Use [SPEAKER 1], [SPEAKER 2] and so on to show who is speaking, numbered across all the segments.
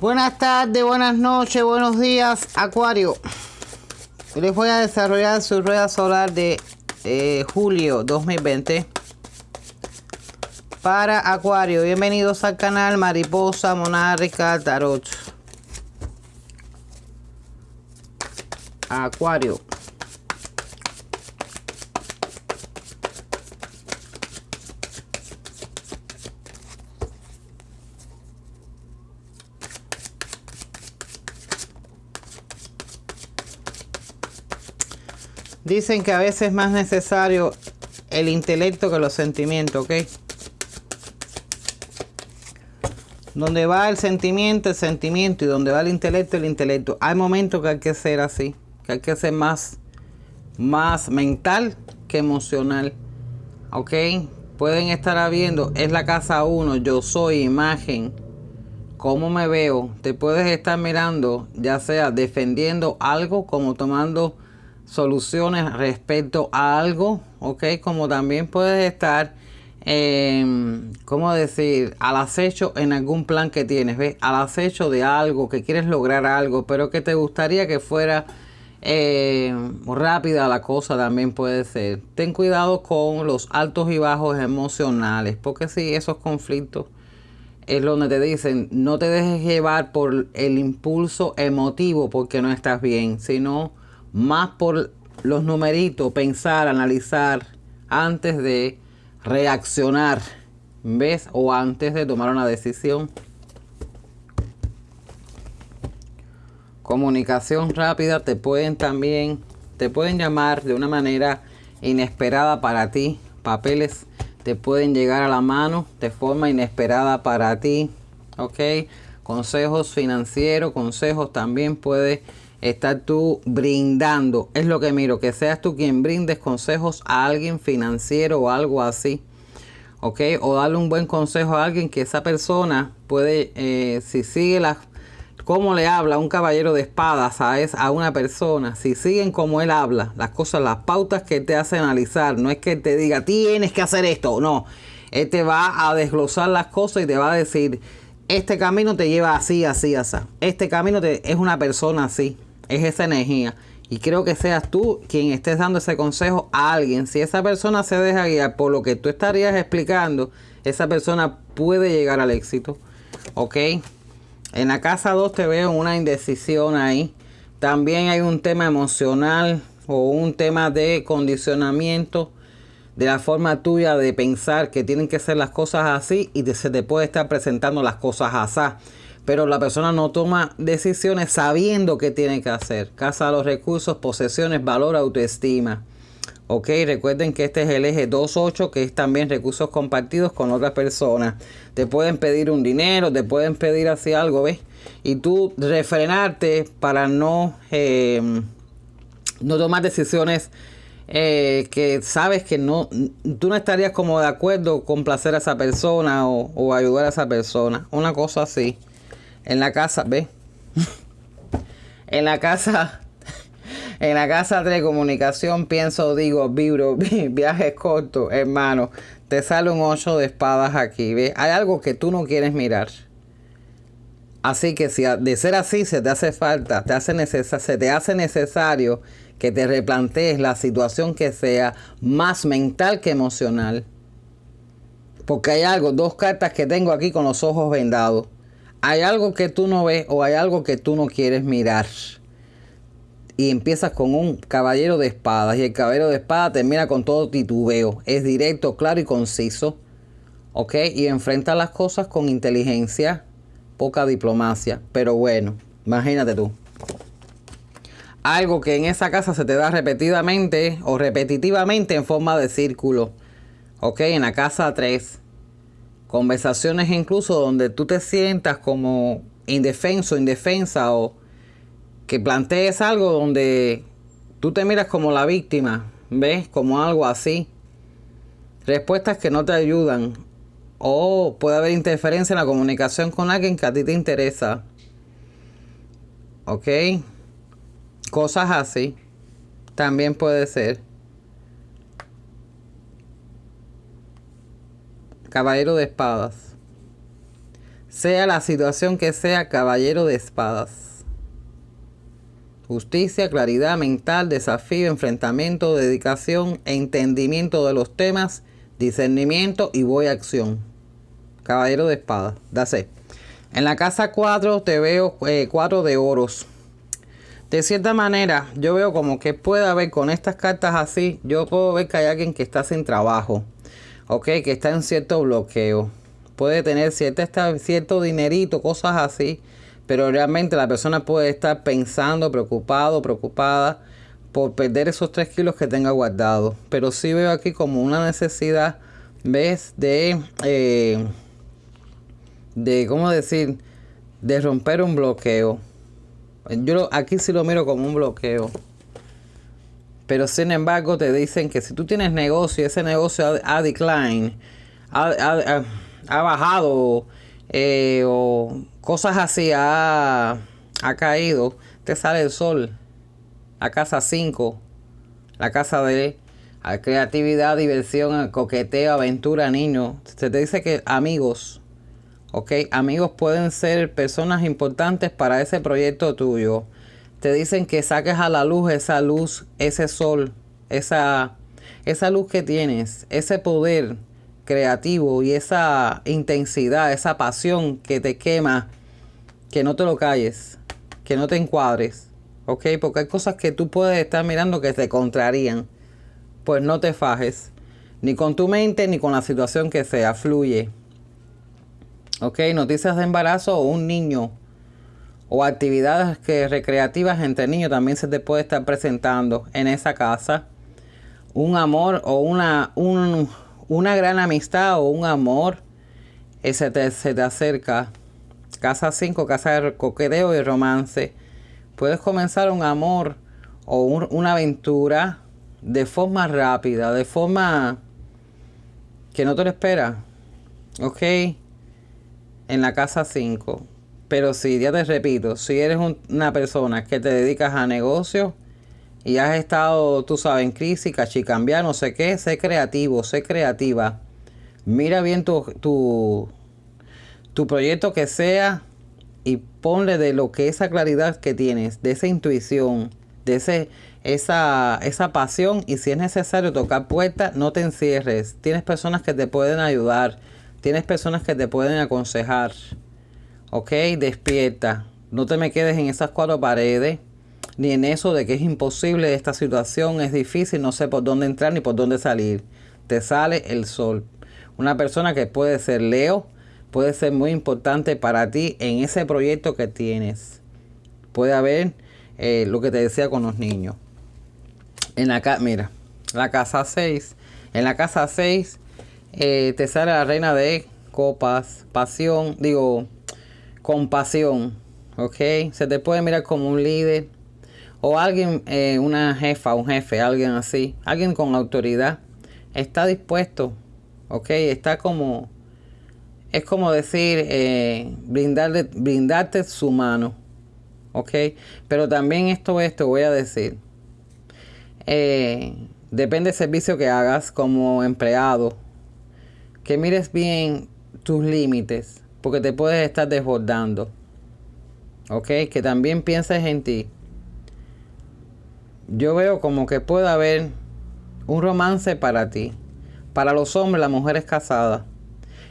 [SPEAKER 1] Buenas tardes, buenas noches, buenos días, Acuario. Les voy a desarrollar su rueda solar de eh, julio 2020 para Acuario. Bienvenidos al canal Mariposa Monárquica Tarot. Acuario. Dicen que a veces es más necesario el intelecto que los sentimientos, ¿ok? Donde va el sentimiento, el sentimiento, y donde va el intelecto, el intelecto. Hay momentos que hay que ser así, que hay que ser más, más mental que emocional, ¿ok? Pueden estar habiendo, es la casa 1, yo soy imagen, cómo me veo. Te puedes estar mirando, ya sea defendiendo algo, como tomando soluciones respecto a algo, ¿ok? Como también puedes estar, eh, ¿cómo decir? Al acecho en algún plan que tienes, ¿ves? Al acecho de algo, que quieres lograr algo, pero que te gustaría que fuera eh, rápida la cosa también puede ser. Ten cuidado con los altos y bajos emocionales, porque si esos conflictos es donde te dicen, no te dejes llevar por el impulso emotivo porque no estás bien, sino más por los numeritos, pensar, analizar antes de reaccionar, ¿ves? O antes de tomar una decisión. Comunicación rápida, te pueden también, te pueden llamar de una manera inesperada para ti. Papeles te pueden llegar a la mano de forma inesperada para ti, ¿ok? Consejos financieros, consejos también puede estar tú brindando. Es lo que miro, que seas tú quien brindes consejos a alguien financiero o algo así. ¿Ok? O darle un buen consejo a alguien que esa persona puede, eh, si sigue las, cómo le habla un caballero de espadas a, es, a una persona, si siguen como él habla, las cosas, las pautas que te hace analizar, no es que te diga, tienes que hacer esto, no. Él te va a desglosar las cosas y te va a decir, este camino te lleva así, así, así. Este camino te, es una persona así es esa energía. Y creo que seas tú quien estés dando ese consejo a alguien. Si esa persona se deja guiar por lo que tú estarías explicando, esa persona puede llegar al éxito. ¿Ok? En la casa 2 te veo una indecisión ahí. También hay un tema emocional o un tema de condicionamiento de la forma tuya de pensar que tienen que ser las cosas así y se te puede estar presentando las cosas así pero la persona no toma decisiones sabiendo qué tiene que hacer. Casa los recursos, posesiones, valor, autoestima. Ok, recuerden que este es el eje 2.8, que es también recursos compartidos con otras personas. Te pueden pedir un dinero, te pueden pedir así algo, ¿ves? Y tú refrenarte para no, eh, no tomar decisiones eh, que sabes que no, tú no estarías como de acuerdo con placer a esa persona o ayudar a esa persona. Una cosa así. En la casa, ve. en la casa, en la casa de comunicación pienso, digo, vibro, viajes cortos, hermano. Te sale un 8 de espadas aquí, ¿ve? Hay algo que tú no quieres mirar. Así que si de ser así se te hace falta, te hace se te hace necesario que te replantees la situación que sea más mental que emocional. Porque hay algo, dos cartas que tengo aquí con los ojos vendados hay algo que tú no ves o hay algo que tú no quieres mirar. Y empiezas con un caballero de espadas y el caballero de espadas termina con todo titubeo. Es directo, claro y conciso. ¿Ok? Y enfrenta las cosas con inteligencia, poca diplomacia. Pero bueno, imagínate tú. Algo que en esa casa se te da repetidamente o repetitivamente en forma de círculo. ¿Ok? En la casa 3 Conversaciones incluso donde tú te sientas como indefenso, indefensa o que plantees algo donde tú te miras como la víctima, ¿ves? Como algo así. Respuestas que no te ayudan. O puede haber interferencia en la comunicación con alguien que a ti te interesa. ¿Ok? Cosas así. También puede ser. Caballero de espadas. Sea la situación que sea, caballero de espadas. Justicia, claridad mental, desafío, enfrentamiento, dedicación, entendimiento de los temas, discernimiento y voy a acción. Caballero de espadas. Dase. En la casa 4 te veo 4 eh, de oros. De cierta manera, yo veo como que puede haber con estas cartas así, yo puedo ver que hay alguien que está sin trabajo, ok, que está en cierto bloqueo. Puede tener cierta, cierto dinerito, cosas así, pero realmente la persona puede estar pensando, preocupado, preocupada por perder esos 3 kilos que tenga guardado. Pero sí veo aquí como una necesidad, ¿ves? De... Eh, de, ¿cómo decir? De romper un bloqueo. Yo aquí sí lo miro como un bloqueo. Pero sin embargo te dicen que si tú tienes negocio y ese negocio ha, decline, ha, bajado eh, o cosas así, ha, ha caído, te sale el sol. La casa 5, la casa de creatividad, diversión, coqueteo, aventura, niño. Se te dice que amigos, ¿ok? Amigos pueden ser personas importantes para ese proyecto tuyo. Te dicen que saques a la luz esa luz, ese sol, esa, esa luz que tienes, ese poder creativo y esa intensidad, esa pasión que te quema, que no te lo calles, que no te encuadres, ¿ok? Porque hay cosas que tú puedes estar mirando que te contrarían. Pues no te fajes, ni con tu mente, ni con la situación que sea, fluye. Ok, noticias de embarazo o un niño o actividades que recreativas entre niños también se te puede estar presentando en esa casa. Un amor o una, una gran amistad o un amor eh, se, te, se te acerca. Casa 5, casa de coqueteo y romance. Puedes comenzar un amor o una aventura de forma rápida, de forma que no te lo esperas. ¿Ok? en la casa 5. Pero si, ya te repito, si eres una persona que te dedicas a negocios y has estado, tú sabes, en crisis, cachicambiar, no sé qué, sé creativo, sé creativa. Mira bien tu, tu, tu proyecto que sea y ponle de lo que esa claridad que tienes, de esa intuición, de ese, esa, esa pasión y si es necesario tocar puertas, no te encierres. Tienes personas que te pueden ayudar Tienes personas que te pueden aconsejar. Ok, despierta. No te me quedes en esas cuatro paredes, ni en eso de que es imposible esta situación, es difícil, no sé por dónde entrar ni por dónde salir. Te sale el sol. Una persona que puede ser Leo, puede ser muy importante para ti en ese proyecto que tienes. Puede haber eh, lo que te decía con los niños. En la mira, la casa 6. En la casa 6 eh, te sale la reina de copas, pasión, digo, compasión, ¿ok? Se te puede mirar como un líder o alguien, eh, una jefa, un jefe, alguien así, alguien con autoridad, está dispuesto, ¿ok? Está como, es como decir, eh, brindarle, brindarte su mano, ¿ok? Pero también esto esto voy a decir, depende del servicio que hagas como empleado, que mires bien tus límites, porque te puedes estar desbordando. ¿Ok? Que también pienses en ti. Yo veo como que puede haber un romance para ti. Para los hombres, la mujer es casada.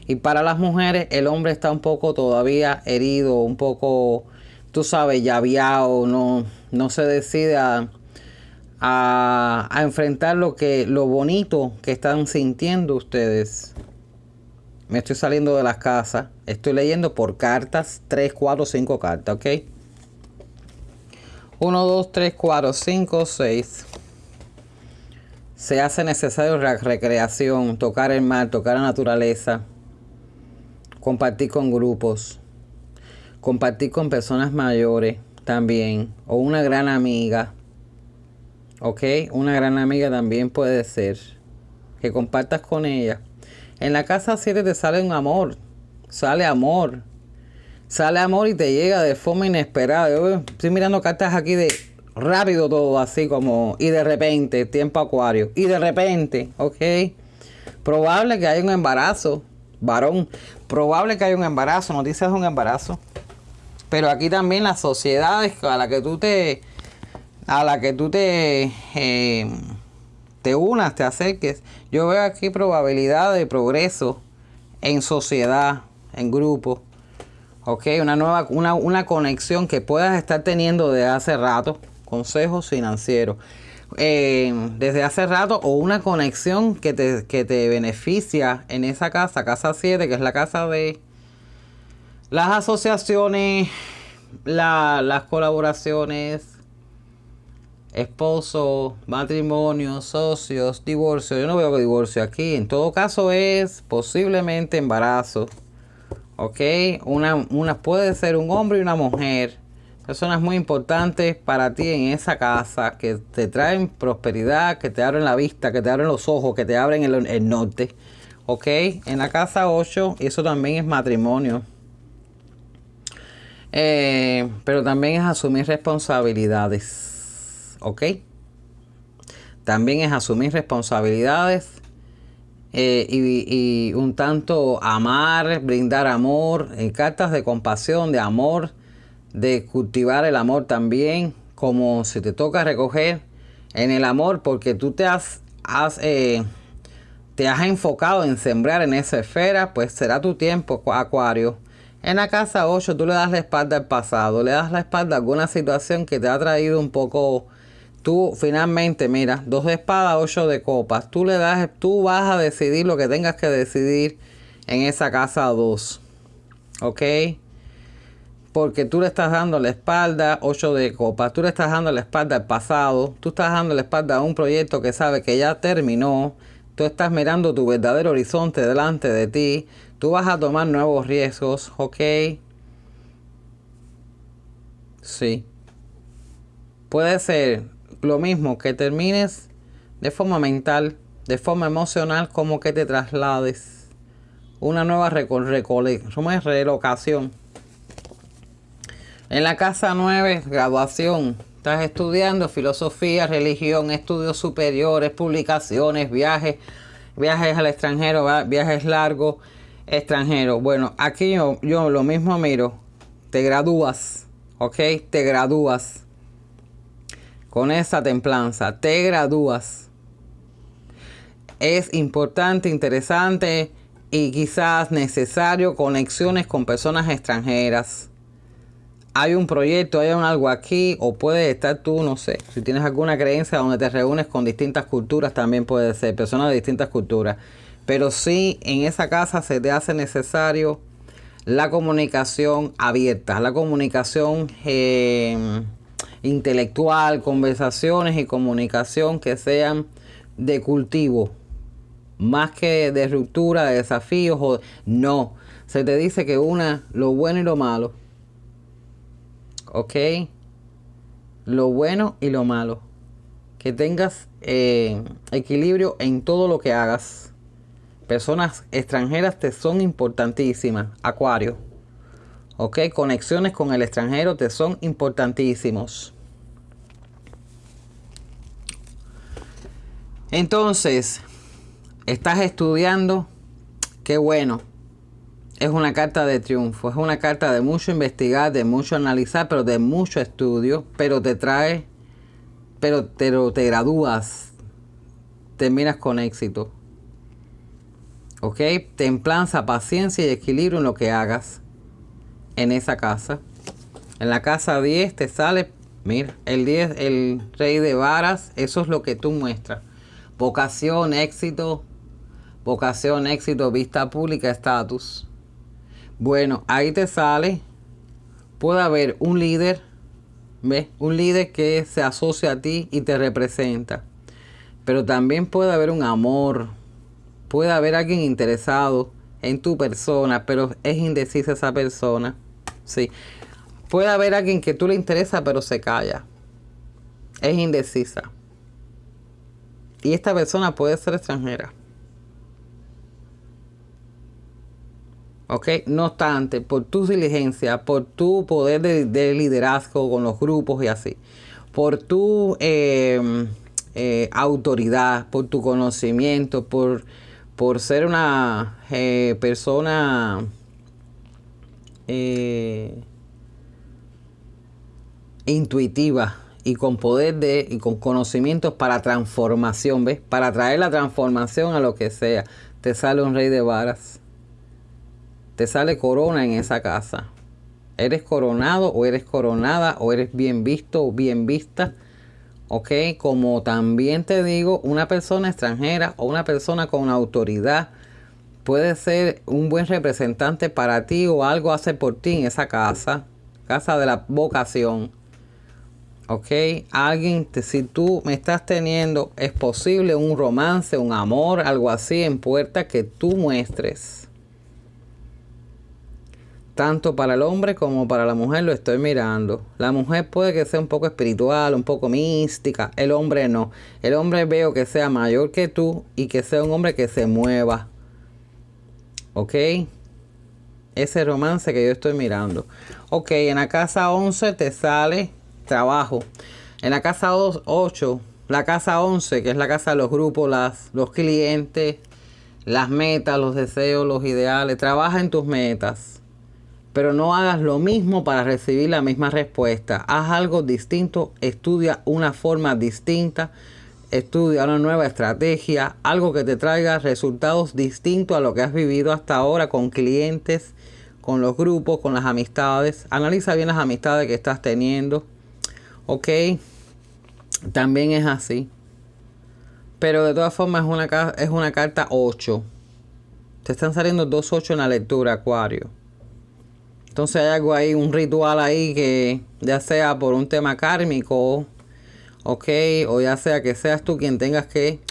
[SPEAKER 1] Y para las mujeres, el hombre está un poco todavía herido, un poco, tú sabes, llaviado, no, no se decide a, a enfrentar lo, que, lo bonito que están sintiendo ustedes me estoy saliendo de las casas. Estoy leyendo por cartas. 3, 4, 5 cartas, ¿ok? 1, 2, 3, 4, 5, 6. Se hace necesario recreación, tocar el mar, tocar la naturaleza, compartir con grupos, compartir con personas mayores también, o una gran amiga, ¿ok? Una gran amiga también puede ser, que compartas con ella en la casa 7 te sale un amor, sale amor, sale amor y te llega de forma inesperada. Yo estoy mirando cartas aquí de rápido todo, así como, y de repente, tiempo acuario, y de repente, ok. Probable que haya un embarazo, varón. Probable que haya un embarazo, noticias de un embarazo. Pero aquí también las sociedades a la que tú te a la que tú te eh, te unas, te acerques. Yo veo aquí probabilidad de progreso en sociedad, en grupo. Ok, una nueva, una, una conexión que puedas estar teniendo desde hace rato. Consejos financieros. Eh, desde hace rato o una conexión que te, que te beneficia en esa casa, casa 7, que es la casa de las asociaciones, las colaboraciones, esposo, matrimonio, socios, divorcio. Yo no veo divorcio aquí. En todo caso es posiblemente embarazo. ¿Ok? Una, una puede ser un hombre y una mujer. Personas muy importantes para ti en esa casa que te traen prosperidad, que te abren la vista, que te abren los ojos, que te abren el, el norte. ¿Ok? En la casa 8, eso también es matrimonio. Eh, pero también es asumir responsabilidades. ¿Ok? También es asumir responsabilidades eh, y, un tanto amar, brindar amor, en cartas de compasión, de amor, de cultivar el amor también, como si te toca recoger en el amor, porque tú te has, eh, te has enfocado en sembrar en esa esfera, pues será tu tiempo, Acuario. En la casa 8 tú le das la espalda al pasado, le das la espalda a alguna situación que te ha traído un poco tú finalmente, mira, dos de espada, ocho de copas. Tú le das, tú vas a decidir lo que tengas que decidir en esa casa dos. ¿Ok? Porque tú le estás dando la espalda, ocho de copas. Tú le estás dando la espalda al pasado. Tú estás dando la espalda a un proyecto que sabe que ya terminó. Tú estás mirando tu verdadero horizonte delante de ti. Tú vas a tomar nuevos riesgos. ¿Ok? Sí. Puede ser lo mismo que termines de forma mental, de forma emocional, como que te traslades. Una nueva relocación. En la casa 9, graduación. Estás estudiando filosofía, religión, estudios superiores, publicaciones, viajes, viajes al extranjero, viajes largos, extranjero. Bueno, aquí yo, yo lo mismo miro. Te gradúas, ¿ok? Te gradúas con esa templanza, te gradúas. Es importante, interesante y quizás necesario conexiones con personas extranjeras. Hay un proyecto, hay algo aquí o puede estar tú, no sé, si tienes alguna creencia donde te reúnes con distintas culturas, también puede ser, personas de distintas culturas. Pero sí, en esa casa se te hace necesario la comunicación abierta, la comunicación... Eh, intelectual, conversaciones y comunicación que sean de cultivo, más que de ruptura, de desafíos o no. Se te dice que una lo bueno y lo malo. ¿Ok? Lo bueno y lo malo. Que tengas eh, equilibrio en todo lo que hagas. Personas extranjeras te son importantísimas. Acuario. ¿Ok? Conexiones con el extranjero te son importantísimos. Entonces, estás estudiando, qué bueno. Es una carta de triunfo, es una carta de mucho investigar, de mucho analizar, pero de mucho estudio, pero te trae, pero te, te gradúas, terminas con éxito. ¿Ok? Templanza, paciencia y equilibrio en lo que hagas en esa casa. En la casa 10 te sale, mira, el 10, el rey de varas, eso es lo que tú muestras. Vocación, éxito, vocación, éxito, vista pública, estatus. Bueno, ahí te sale, puede haber un líder, ¿ves? Un líder que se asocia a ti y te representa. Pero también puede haber un amor, puede haber alguien interesado en tu persona, pero es indecisa esa persona. Sí. Puede haber alguien que tú le interesa, pero se calla. Es indecisa. Y esta persona puede ser extranjera. ¿Ok? No obstante, por tu diligencia, por tu poder de, liderazgo con los grupos y así, por tu eh, eh, autoridad, por tu conocimiento, por, por ser una eh, persona eh, intuitiva y con poder de y con conocimientos para transformación, ¿ves? Para traer la transformación a lo que sea. Te sale un rey de varas. Te sale corona en esa casa. Eres coronado o eres coronada o eres bien visto o bien vista. ¿Ok? Como también te digo, una persona extranjera o una persona con autoridad puede ser un buen representante para ti o algo hace por ti en esa casa. Casa de la vocación ¿ok? Alguien, si tú me estás teniendo, es posible un romance, un amor, algo así en puerta que tú muestres. Tanto para el hombre como para la mujer lo estoy mirando. La mujer puede que sea un poco espiritual, un poco mística. El hombre no. El hombre veo que sea mayor que tú y que sea un hombre que se mueva. ¿Ok? Ese romance que yo estoy mirando. Ok, en la casa 11 te sale trabajo. En la casa 8, la casa 11, que es la casa de los grupos, las, los clientes, las metas, los deseos, los ideales. Trabaja en tus metas. Pero no hagas lo mismo para recibir la misma respuesta. Haz algo distinto, estudia una forma distinta, estudia una nueva estrategia, algo que te traiga resultados distintos a lo que has vivido hasta ahora con clientes, con los grupos, con las amistades. Analiza bien las amistades que estás teniendo Ok, también es así. Pero de todas formas es una, es una carta 8. Te están saliendo dos 8 en la lectura, Acuario. Entonces hay algo ahí, un ritual ahí que ya sea por un tema kármico, ok, o ya sea que seas tú quien tengas que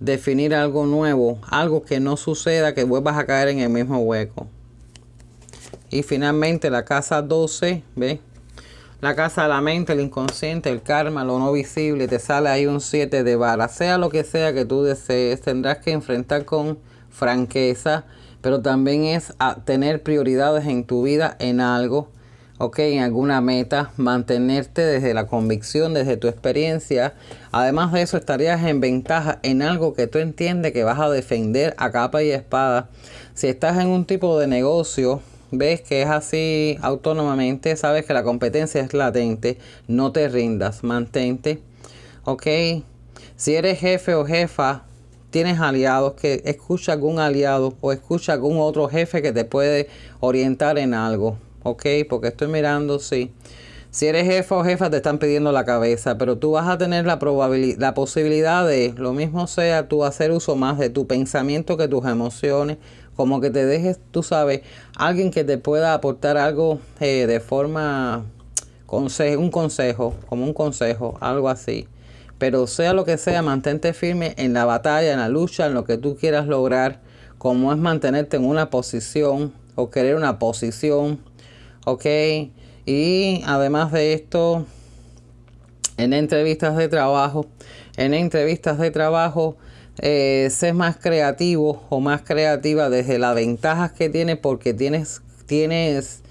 [SPEAKER 1] definir algo nuevo, algo que no suceda, que vuelvas a caer en el mismo hueco. Y finalmente la casa 12, ¿ves? la casa de la mente, el inconsciente, el karma, lo no visible, te sale ahí un 7 de vara. Sea lo que sea que tú desees, tendrás que enfrentar con franqueza, pero también es tener prioridades en tu vida en algo, ok, en alguna meta, mantenerte desde la convicción, desde tu experiencia. Además de eso, estarías en ventaja en algo que tú entiendes que vas a defender a capa y espada. Si estás en un tipo de negocio, ves que es así autónomamente, sabes que la competencia es latente, no te rindas, mantente, ok. Si eres jefe o jefa, tienes aliados, que escucha algún aliado o escucha algún otro jefe que te puede orientar en algo, ok, porque estoy mirando, sí. Si eres jefa o jefa te están pidiendo la cabeza, pero tú vas a tener la probabilidad, la posibilidad de, lo mismo sea, tú hacer uso más de tu pensamiento que tus emociones, como que te dejes, tú sabes, alguien que te pueda aportar algo eh, de forma, un consejo, como un consejo, algo así. Pero sea lo que sea, mantente firme en la batalla, en la lucha, en lo que tú quieras lograr, como es mantenerte en una posición o querer una posición, ¿ok? Y además de esto, en entrevistas de trabajo, en entrevistas de trabajo, eh, ser más creativo o más creativa desde las ventajas que tienes porque tienes, tienes,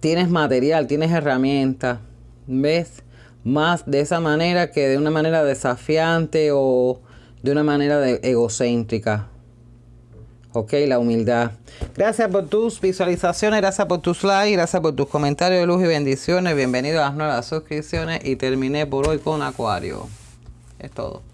[SPEAKER 1] tienes material, tienes herramientas, ¿ves? Más de esa manera que de una manera desafiante o de una manera egocéntrica. Ok, la humildad. Gracias por tus visualizaciones, gracias por tus likes, gracias por tus comentarios de luz y bendiciones. Bienvenido a las nuevas suscripciones y terminé por hoy con Acuario. Es todo.